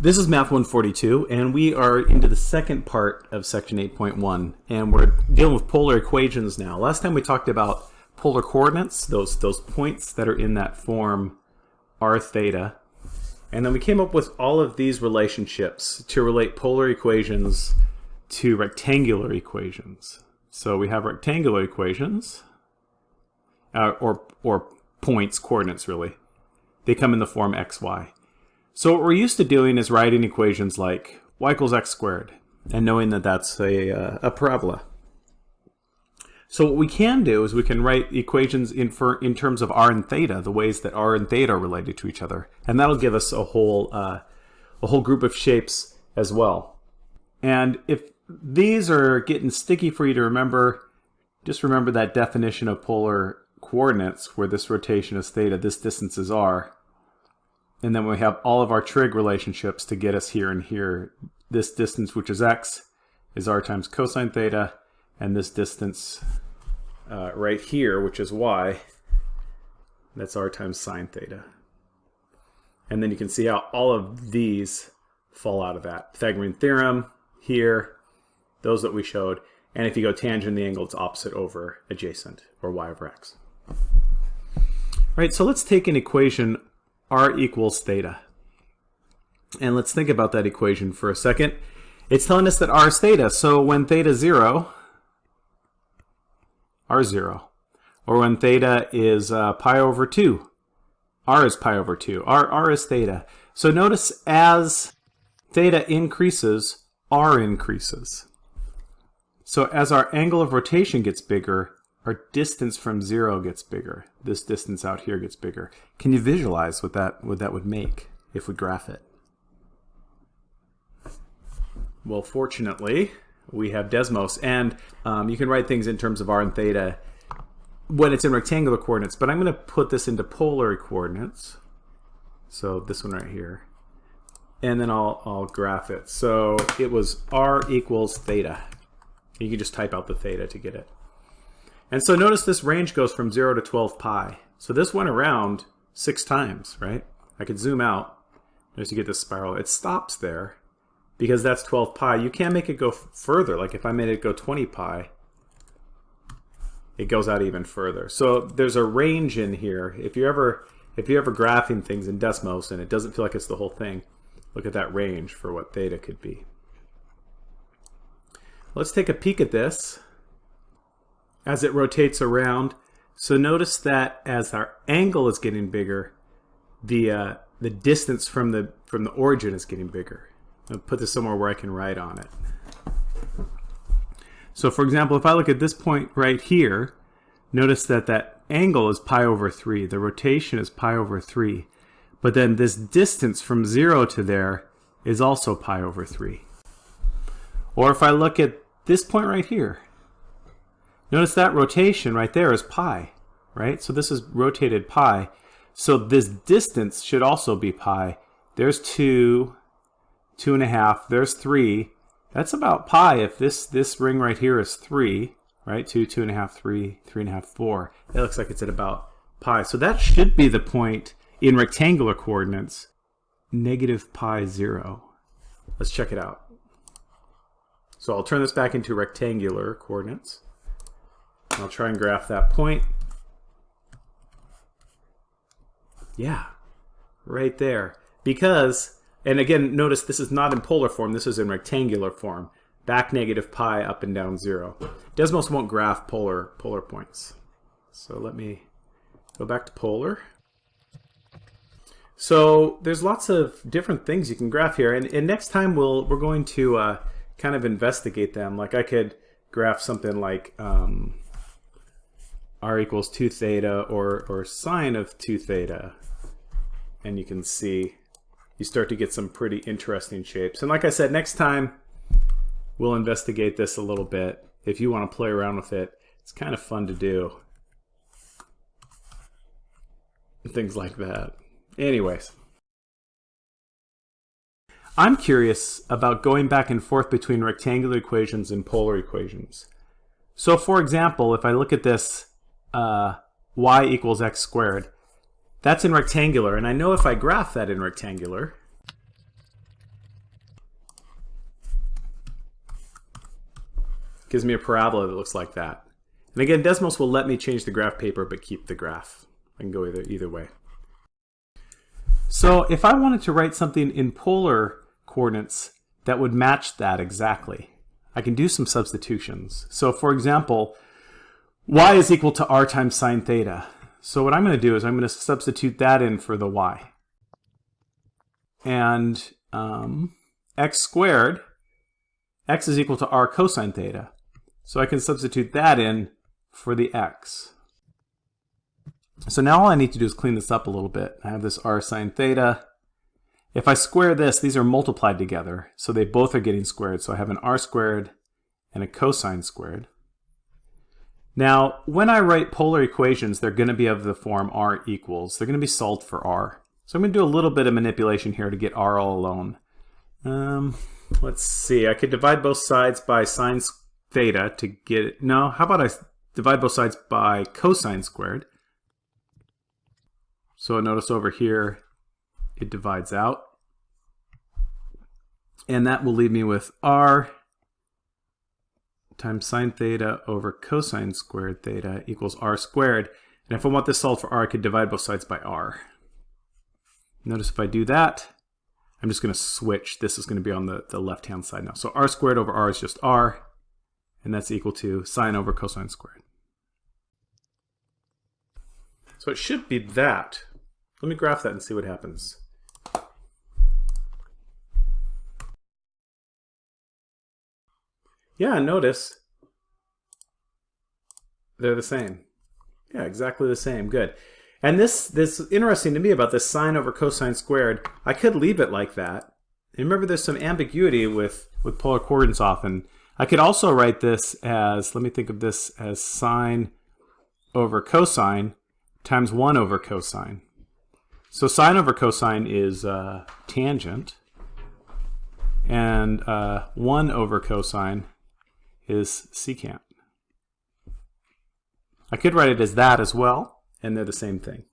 This is Math 142, and we are into the second part of Section 8.1, and we're dealing with polar equations now. Last time we talked about polar coordinates, those, those points that are in that form r theta, and then we came up with all of these relationships to relate polar equations to rectangular equations. So we have rectangular equations, uh, or, or points, coordinates really. They come in the form x, y. So what we're used to doing is writing equations like y equals x squared and knowing that that's a, uh, a parabola. So what we can do is we can write equations in, for, in terms of r and theta, the ways that r and theta are related to each other. And that'll give us a whole, uh, a whole group of shapes as well. And if these are getting sticky for you to remember, just remember that definition of polar coordinates where this rotation is theta, this distance is r. And then we have all of our trig relationships to get us here and here. This distance, which is x, is r times cosine theta, and this distance uh, right here, which is y, that's r times sine theta. And then you can see how all of these fall out of that. Pythagorean theorem here, those that we showed, and if you go tangent the angle, it's opposite over adjacent, or y over x. All right, so let's take an equation r equals theta. And let's think about that equation for a second. It's telling us that r is theta, so when theta is 0, r is 0. Or when theta is uh, pi over 2, r is pi over 2. R, r is theta. So notice as theta increases, r increases. So as our angle of rotation gets bigger, our distance from zero gets bigger. This distance out here gets bigger. Can you visualize what that, what that would make if we graph it? Well, fortunately, we have Desmos, and um, you can write things in terms of r and theta when it's in rectangular coordinates, but I'm going to put this into polar coordinates. So this one right here. And then I'll, I'll graph it. So it was r equals theta. You can just type out the theta to get it. And so notice this range goes from 0 to 12 pi. So this went around six times, right? I could zoom out. Notice you get this spiral. It stops there because that's 12 pi. You can't make it go further. Like if I made it go 20 pi, it goes out even further. So there's a range in here. If you're ever if you're ever graphing things in Desmos and it doesn't feel like it's the whole thing, look at that range for what theta could be. Let's take a peek at this as it rotates around. So notice that as our angle is getting bigger, the uh, the distance from the from the origin is getting bigger. I'll put this somewhere where I can write on it. So for example, if I look at this point right here, notice that that angle is pi over 3. The rotation is pi over 3. But then this distance from 0 to there is also pi over 3. Or if I look at this point right here, Notice that rotation right there is pi, right? So this is rotated pi. So this distance should also be pi. There's two, two and a half, there's three. That's about pi if this, this ring right here is three, right? Two, two and a half, three, three and a half, four. It looks like it's at about pi. So that should be the point in rectangular coordinates, negative pi zero. Let's check it out. So I'll turn this back into rectangular coordinates. I'll try and graph that point. Yeah, right there. Because, and again, notice this is not in polar form, this is in rectangular form. Back negative pi, up and down zero. Desmos won't graph polar, polar points. So let me go back to polar. So there's lots of different things you can graph here. And, and next time we'll, we're going to uh, kind of investigate them. Like I could graph something like um, r equals 2 theta or, or sine of 2 theta. And you can see you start to get some pretty interesting shapes. And like I said, next time we'll investigate this a little bit. If you want to play around with it, it's kind of fun to do. Things like that. Anyways. I'm curious about going back and forth between rectangular equations and polar equations. So for example, if I look at this uh, y equals x squared. That's in rectangular, and I know if I graph that in rectangular, gives me a parabola that looks like that. And again, Desmos will let me change the graph paper, but keep the graph. I can go either, either way. So if I wanted to write something in polar coordinates that would match that exactly, I can do some substitutions. So for example, y is equal to r times sine theta. So what I'm going to do is I'm going to substitute that in for the y. And um, x squared, x is equal to r cosine theta. So I can substitute that in for the x. So now all I need to do is clean this up a little bit. I have this r sine theta. If I square this, these are multiplied together, so they both are getting squared. So I have an r squared and a cosine squared. Now, when I write polar equations, they're going to be of the form r equals. They're going to be solved for r. So I'm going to do a little bit of manipulation here to get r all alone. Um, let's see. I could divide both sides by sine theta to get it. No, how about I divide both sides by cosine squared? So notice over here, it divides out. And that will leave me with r times sine theta over cosine squared theta equals r squared. And if I want this solved for r, I could divide both sides by r. Notice if I do that, I'm just going to switch. This is going to be on the, the left-hand side now. So r squared over r is just r, and that's equal to sine over cosine squared. So it should be that. Let me graph that and see what happens. Yeah, notice they're the same. Yeah, exactly the same. Good. And this this interesting to me about this sine over cosine squared. I could leave it like that. And remember, there's some ambiguity with with polar coordinates often. I could also write this as let me think of this as sine over cosine times one over cosine. So sine over cosine is uh, tangent, and uh, 1 over cosine is secant. I could write it as that as well, and they're the same thing.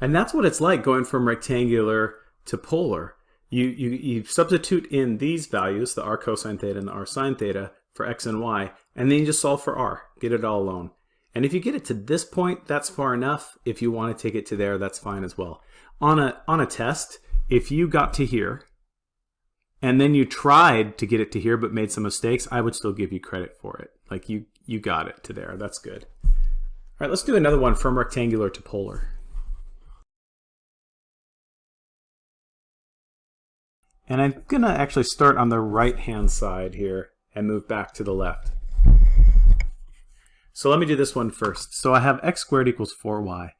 And that's what it's like going from rectangular to polar. You, you, you substitute in these values, the r cosine theta and the r sine theta, for x and y, and then you just solve for r, get it all alone. And if you get it to this point, that's far enough. If you want to take it to there, that's fine as well. On a, on a test, if you got to here, and then you tried to get it to here but made some mistakes, I would still give you credit for it. Like you, you got it to there. That's good. All right, let's do another one from rectangular to polar. And I'm going to actually start on the right-hand side here and move back to the left. So let me do this one first. So I have x squared equals 4y.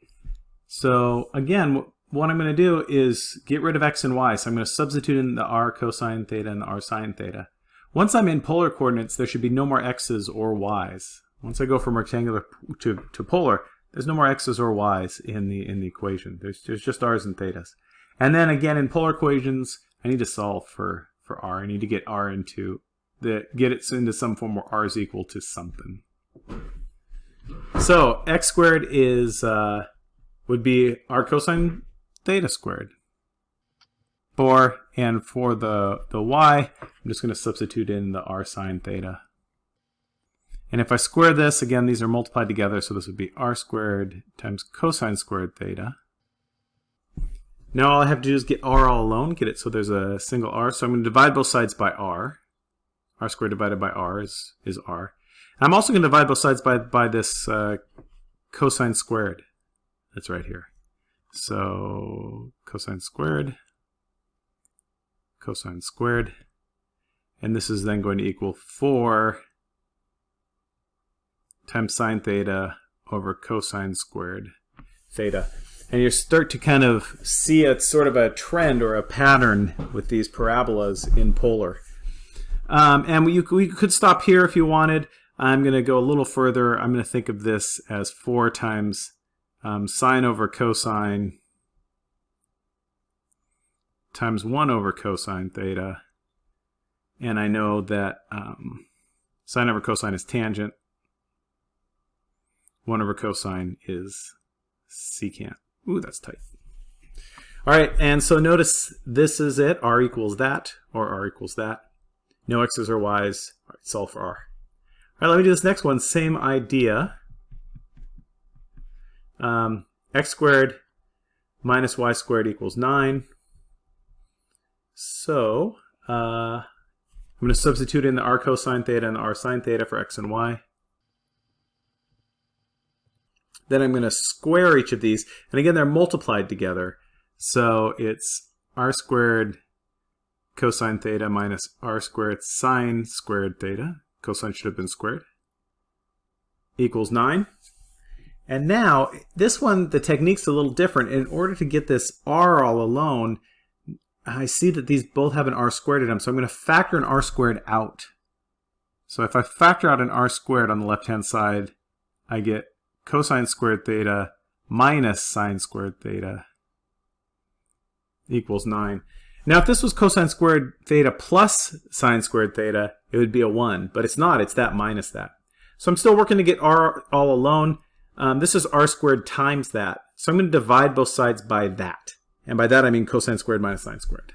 So again, what I'm going to do is get rid of x and y. So I'm going to substitute in the r cosine theta and the r sine theta. Once I'm in polar coordinates, there should be no more x's or y's. Once I go from rectangular to, to polar, there's no more x's or y's in the in the equation. There's, there's just r's and thetas. And then again, in polar equations, I need to solve for, for r. I need to get r into the get it into some form where r is equal to something. So x squared is uh, would be r cosine theta squared. For and for the the y, I'm just going to substitute in the r sine theta. And if I square this, again, these are multiplied together, so this would be r squared times cosine squared theta. Now all I have to do is get r all alone, get it so there's a single r. So I'm going to divide both sides by r. r squared divided by r is, is r. I'm also going to divide both sides by, by this uh, cosine squared that's right here. So cosine squared, cosine squared, and this is then going to equal 4 times sine theta over cosine squared theta. And you start to kind of see a sort of a trend or a pattern with these parabolas in polar. Um, and we, we could stop here if you wanted. I'm going to go a little further. I'm going to think of this as 4 times um, sine over cosine times 1 over cosine theta. And I know that um, sine over cosine is tangent. 1 over cosine is secant. Ooh, that's tight. All right, and so notice this is it. r equals that, or r equals that. No x's or y's. All right, solve for r. All right, let me do this next one. Same idea. Um, x squared minus y squared equals 9. So uh, I'm going to substitute in the r cosine theta and the r sine theta for x and y. Then I'm going to square each of these. And again, they're multiplied together. So it's r squared cosine theta minus r squared sine squared theta. Cosine should have been squared. Equals 9. And now, this one, the technique's a little different. In order to get this r all alone, I see that these both have an r squared in them, so I'm going to factor an r squared out. So if I factor out an r squared on the left-hand side, I get cosine squared theta minus sine squared theta equals 9. Now if this was cosine squared theta plus sine squared theta, it would be a 1, but it's not, it's that minus that. So I'm still working to get r all alone. Um, this is r squared times that. So I'm going to divide both sides by that. And by that I mean cosine squared minus sine squared.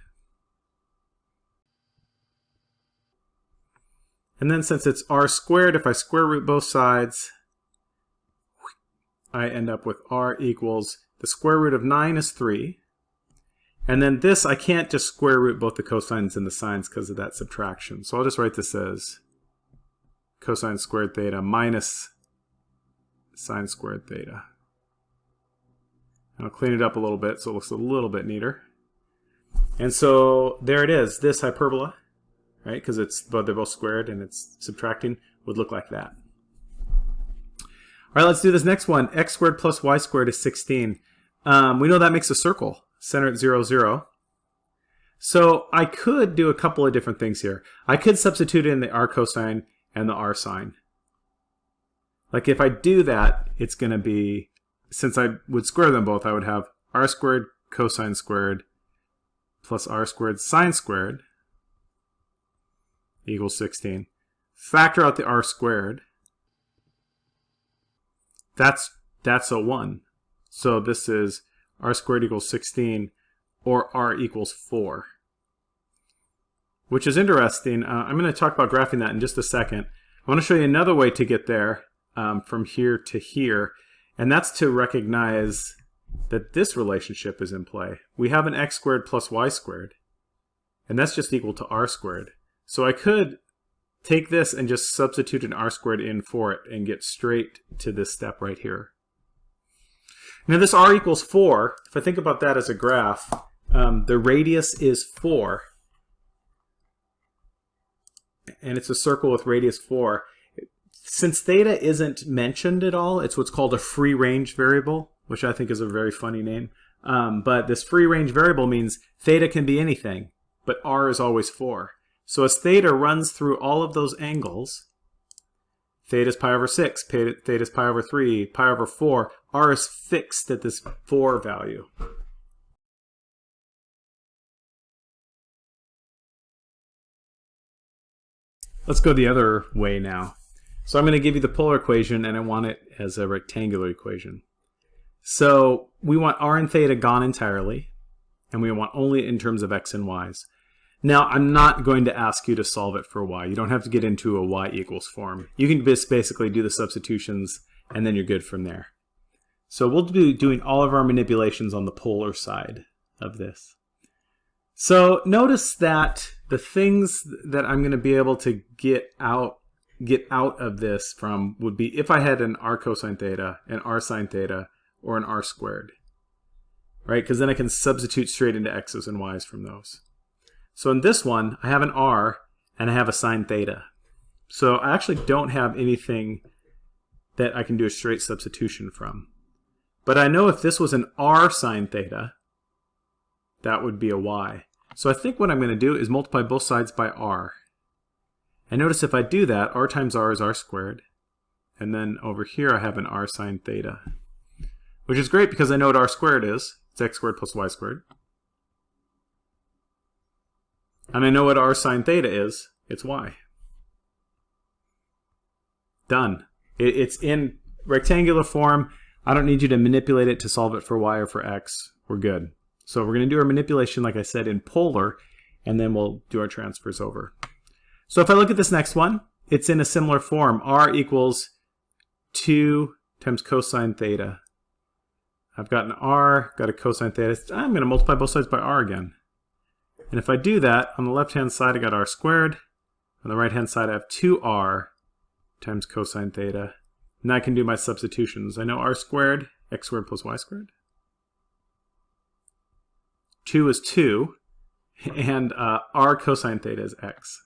And then since it's r squared, if I square root both sides, I end up with r equals, the square root of 9 is 3. And then this, I can't just square root both the cosines and the sines because of that subtraction. So I'll just write this as cosine squared theta minus sine squared theta. I'll clean it up a little bit so it looks a little bit neater. And so there it is. This hyperbola, right, because it's both they're both squared and it's subtracting, would look like that. All right, let's do this next one. x squared plus y squared is 16. Um, we know that makes a circle, center at 0, 0. So I could do a couple of different things here. I could substitute in the r cosine and the r sine. Like if I do that, it's going to be, since I would square them both, I would have r squared cosine squared plus r squared sine squared equals 16. Factor out the r squared. That's, that's a 1. So this is r squared equals 16 or r equals 4 which is interesting. Uh, I'm going to talk about graphing that in just a second. I want to show you another way to get there um, from here to here, and that's to recognize that this relationship is in play. We have an x squared plus y squared, and that's just equal to r squared. So I could take this and just substitute an r squared in for it and get straight to this step right here. Now this r equals 4, if I think about that as a graph, um, the radius is 4, and it's a circle with radius 4. Since theta isn't mentioned at all, it's what's called a free range variable, which I think is a very funny name. Um, but this free range variable means theta can be anything, but r is always 4. So as theta runs through all of those angles, theta is pi over 6, theta is pi over 3, pi over 4, r is fixed at this 4 value. Let's go the other way now. So I'm going to give you the polar equation and I want it as a rectangular equation. So we want r and theta gone entirely and we want only in terms of x and y's. Now I'm not going to ask you to solve it for y. You don't have to get into a y equals form. You can just basically do the substitutions and then you're good from there. So we'll be doing all of our manipulations on the polar side of this. So notice that the things that I'm going to be able to get out get out of this from would be if I had an r cosine theta, an r sine theta, or an r squared. Right? Because then I can substitute straight into x's and y's from those. So in this one, I have an r and I have a sine theta. So I actually don't have anything that I can do a straight substitution from. But I know if this was an r sine theta, that would be a y. So I think what I'm going to do is multiply both sides by r. And notice if I do that, r times r is r squared. And then over here I have an r sine theta. Which is great because I know what r squared is. It's x squared plus y squared. And I know what r sine theta is. It's y. Done. it's in rectangular form. I don't need you to manipulate it to solve it for y or for x. We're good. So we're going to do our manipulation, like I said, in polar, and then we'll do our transfers over. So if I look at this next one, it's in a similar form. r equals 2 times cosine theta. I've got an r, got a cosine theta. I'm going to multiply both sides by r again. And if I do that, on the left-hand side I got r squared. On the right-hand side I have 2r times cosine theta. And I can do my substitutions. I know r squared, x squared plus y squared. 2 is 2, and uh, r cosine theta is x.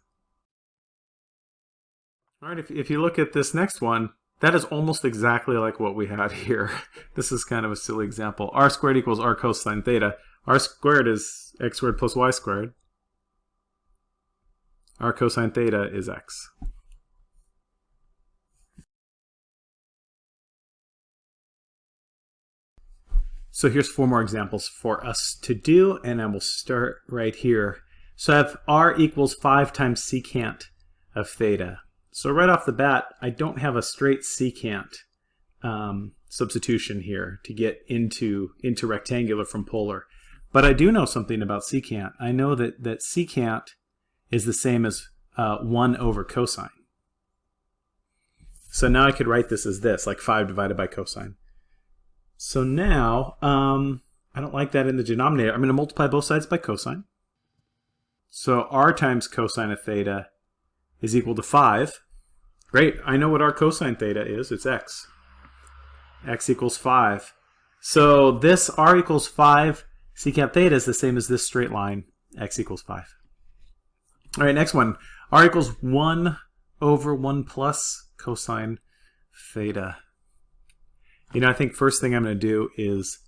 All right, if, if you look at this next one, that is almost exactly like what we had here. this is kind of a silly example. r squared equals r cosine theta. r squared is x squared plus y squared. r cosine theta is x. So here's four more examples for us to do, and I will start right here. So I have r equals 5 times secant of theta. So right off the bat, I don't have a straight secant um, substitution here to get into, into rectangular from polar. But I do know something about secant. I know that, that secant is the same as uh, 1 over cosine. So now I could write this as this, like 5 divided by cosine. So now, um, I don't like that in the denominator. I'm going to multiply both sides by cosine. So r times cosine of theta is equal to 5. Great, I know what r cosine theta is. It's x. x equals 5. So this r equals 5 secant theta is the same as this straight line, x equals 5. All right, next one. r equals 1 over 1 plus cosine theta. You know, I think first thing I'm going to do is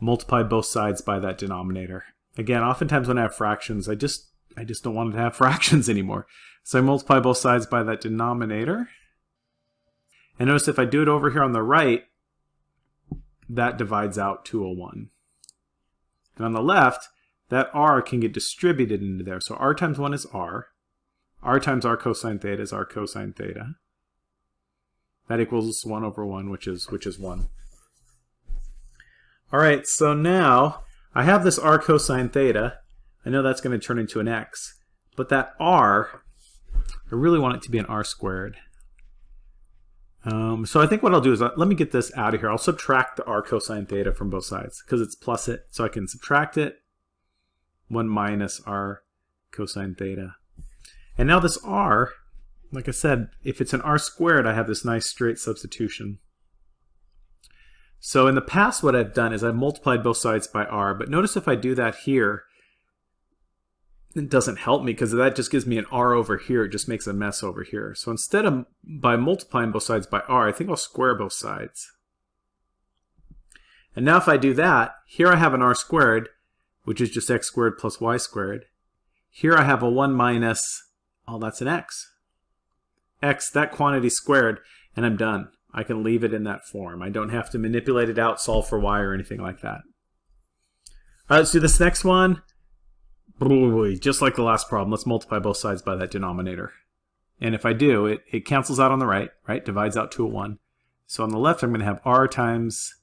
multiply both sides by that denominator. Again, oftentimes when I have fractions, I just I just don't want to have fractions anymore. So I multiply both sides by that denominator. And notice if I do it over here on the right, that divides out to a 1. And on the left, that r can get distributed into there. So r times 1 is r. r times r cosine theta is r cosine theta. That equals 1 over 1, which is, which is 1. All right, so now I have this r cosine theta. I know that's going to turn into an x. But that r, I really want it to be an r squared. Um, so I think what I'll do is, uh, let me get this out of here. I'll subtract the r cosine theta from both sides because it's plus it. So I can subtract it. 1 minus r cosine theta. And now this r like I said, if it's an r squared, I have this nice straight substitution. So in the past, what I've done is I've multiplied both sides by r, but notice if I do that here, it doesn't help me because that just gives me an r over here. It just makes a mess over here. So instead of by multiplying both sides by r, I think I'll square both sides. And now if I do that, here I have an r squared, which is just x squared plus y squared. Here I have a 1 minus, oh, that's an x x, that quantity squared, and I'm done. I can leave it in that form. I don't have to manipulate it out, solve for y, or anything like that. All right, let's do this next one. Just like the last problem, let's multiply both sides by that denominator. And if I do, it, it cancels out on the right, right? Divides out to a 1. So on the left, I'm going to have r times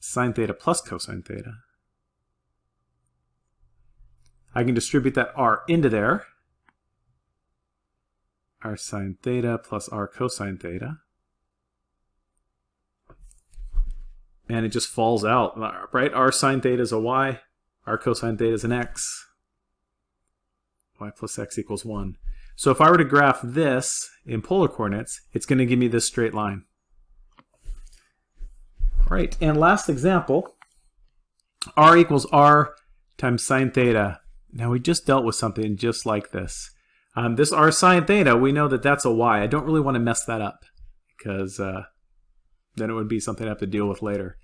sine theta plus cosine theta. I can distribute that r into there r sine theta plus r cosine theta. And it just falls out, right? r sine theta is a y, r cosine theta is an x. y plus x equals 1. So if I were to graph this in polar coordinates, it's going to give me this straight line. All right, and last example, r equals r times sine theta. Now we just dealt with something just like this. Um, this r sine theta, we know that that's a y. I don't really want to mess that up because uh, then it would be something I have to deal with later.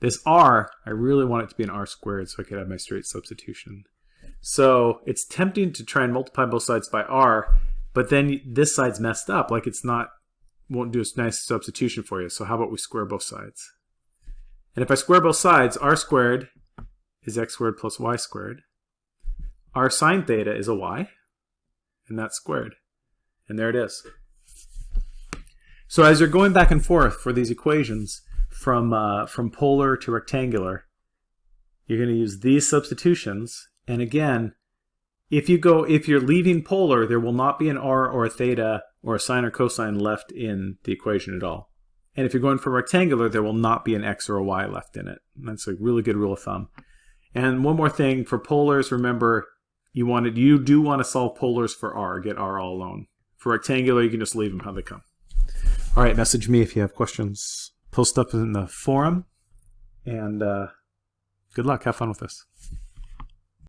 This r, I really want it to be an r squared so I could have my straight substitution. So it's tempting to try and multiply both sides by r, but then this side's messed up, like it's not, won't do a nice substitution for you. So how about we square both sides? And if I square both sides, r squared is x squared plus y squared. r sine theta is a y and that's squared. And there it is. So as you're going back and forth for these equations from, uh, from polar to rectangular, you're going to use these substitutions. And again, if you go if you're leaving polar, there will not be an r or a theta or a sine or cosine left in the equation at all. And if you're going for rectangular, there will not be an x or a y left in it. That's a really good rule of thumb. And one more thing for polars, remember you wanted you do want to solve polars for r, get r all alone. For rectangular, you can just leave them how they come. All right, message me if you have questions. Post up in the forum, and uh, good luck. Have fun with this.